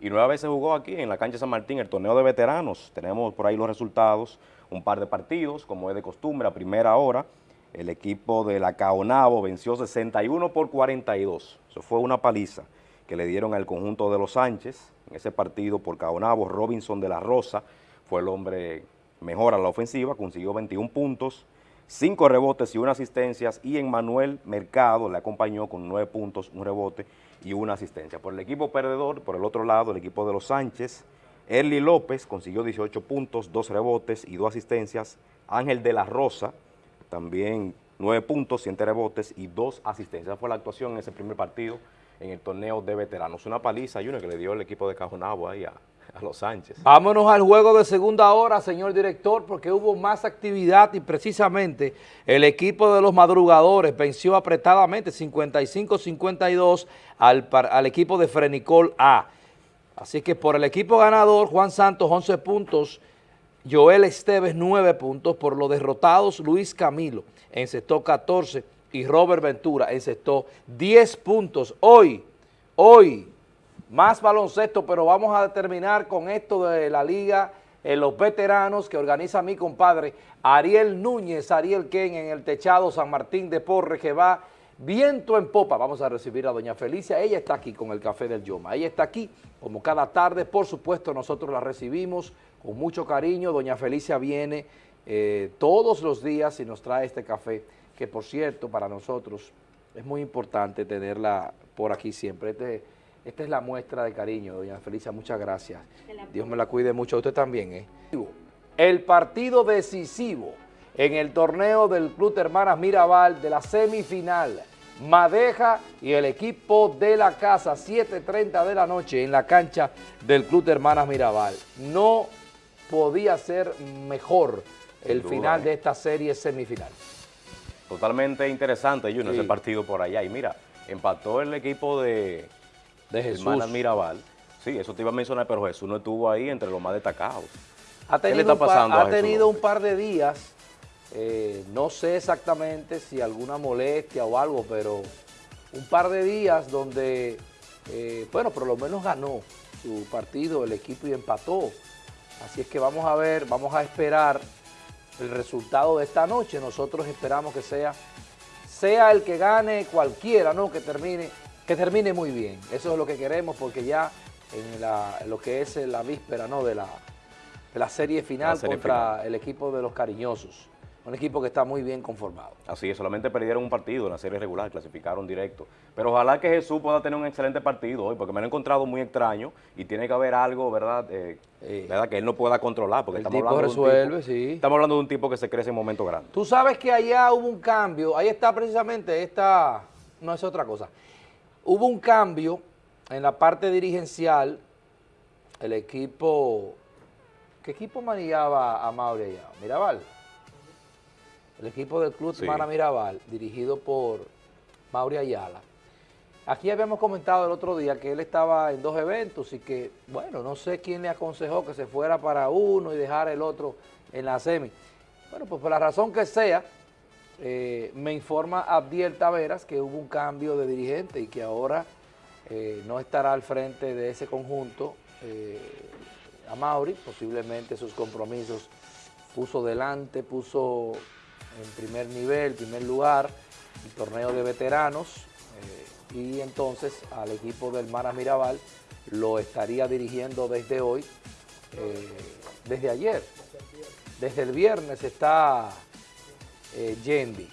y nueve veces jugó aquí en la cancha San Martín, el torneo de veteranos. Tenemos por ahí los resultados, un par de partidos, como es de costumbre, a primera hora. El equipo de la Caonabo venció 61 por 42. Eso fue una paliza que le dieron al conjunto de los Sánchez. En ese partido por Caonabo, Robinson de la Rosa fue el hombre mejor a la ofensiva, consiguió 21 puntos, 5 rebotes y una asistencias, y en Manuel Mercado le acompañó con 9 puntos, un rebote y una asistencia. Por el equipo perdedor, por el otro lado, el equipo de los Sánchez, Erly López consiguió 18 puntos, 2 rebotes y 2 asistencias, Ángel de la Rosa también 9 puntos, 7 rebotes y 2 asistencias. Fue la actuación en ese primer partido en el torneo de veteranos. Una paliza, Junior, que le dio el equipo de Cajonabo ahí a, a los Sánchez. Vámonos al juego de segunda hora, señor director, porque hubo más actividad y precisamente el equipo de los madrugadores venció apretadamente 55-52 al, equipo de Frenicol A. Así que por el equipo ganador, Juan Santos 11 puntos, Joel Esteves 9 puntos, por los derrotados Luis Camilo encestó 14 y Robert Ventura encestó 10 puntos. Hoy, hoy, más baloncesto, pero vamos a terminar con esto de la liga, en los veteranos que organiza mi compadre Ariel Núñez, Ariel Ken en el techado San Martín de Porre que va viento en popa. Vamos a recibir a doña Felicia, ella está aquí con el café del Yoma, ella está aquí como cada tarde, por supuesto nosotros la recibimos con mucho cariño, doña Felicia viene eh, todos los días y nos trae este café, que por cierto para nosotros es muy importante tenerla por aquí siempre, este esta es la muestra de cariño, doña Felicia, muchas gracias. Dios me la cuide mucho, usted también. ¿eh? El partido decisivo en el torneo del Club Hermanas Mirabal de la semifinal, Madeja y el equipo de la casa, 7.30 de la noche en la cancha del Club Hermanas Mirabal. No podía ser mejor el final de esta serie semifinal. Totalmente interesante, Junior, ese partido por allá. Y mira, empató el equipo de de Jesús. Hermana Mirabal. Sí, eso te iba a mencionar, pero Jesús no estuvo ahí entre los más destacados. Ha tenido, ¿Qué le está pasando un, par, ha tenido un par de días, eh, no sé exactamente si alguna molestia o algo, pero un par de días donde, eh, bueno, por lo menos ganó su partido, el equipo y empató. Así es que vamos a ver, vamos a esperar el resultado de esta noche. Nosotros esperamos que sea, sea el que gane cualquiera, ¿no? Que termine que termine muy bien. Eso es lo que queremos porque ya en, lo que es la víspera ¿no? de, la, de la serie final contra el equipo de los cariñosos. Un equipo que está muy bien conformado. Así es, solamente perdieron un partido en la serie regular, clasificaron directo. Pero ojalá que Jesús pueda tener un excelente partido hoy, porque me lo he encontrado muy extraño y tiene que haber algo, ¿verdad? Eh, ¿verdad? Que él no pueda controlar. Porque el estamos tipo hablando resuelve, de un tipo, sí. Estamos hablando de un tipo que se crece en momentos grandes. Tú sabes que allá hubo un cambio, ahí está precisamente esta, no es otra cosa. Hubo un cambio en la parte dirigencial, el equipo, ¿qué equipo manejaba a Mauri? Mirabal. El equipo del Club sí. Mirabal, dirigido por Mauri Ayala. Aquí habíamos comentado el otro día que él estaba en dos eventos y que, bueno, no sé quién le aconsejó que se fuera para uno y dejara el otro en la semi. Bueno, pues por la razón que sea, eh, me informa Abdiel Taveras que hubo un cambio de dirigente y que ahora eh, no estará al frente de ese conjunto eh, a Mauri, posiblemente sus compromisos puso delante, puso en primer nivel, primer lugar, el torneo de veteranos y entonces al equipo del Mara Mirabal lo estaría dirigiendo desde hoy, desde ayer, desde el viernes está eh, Yendi.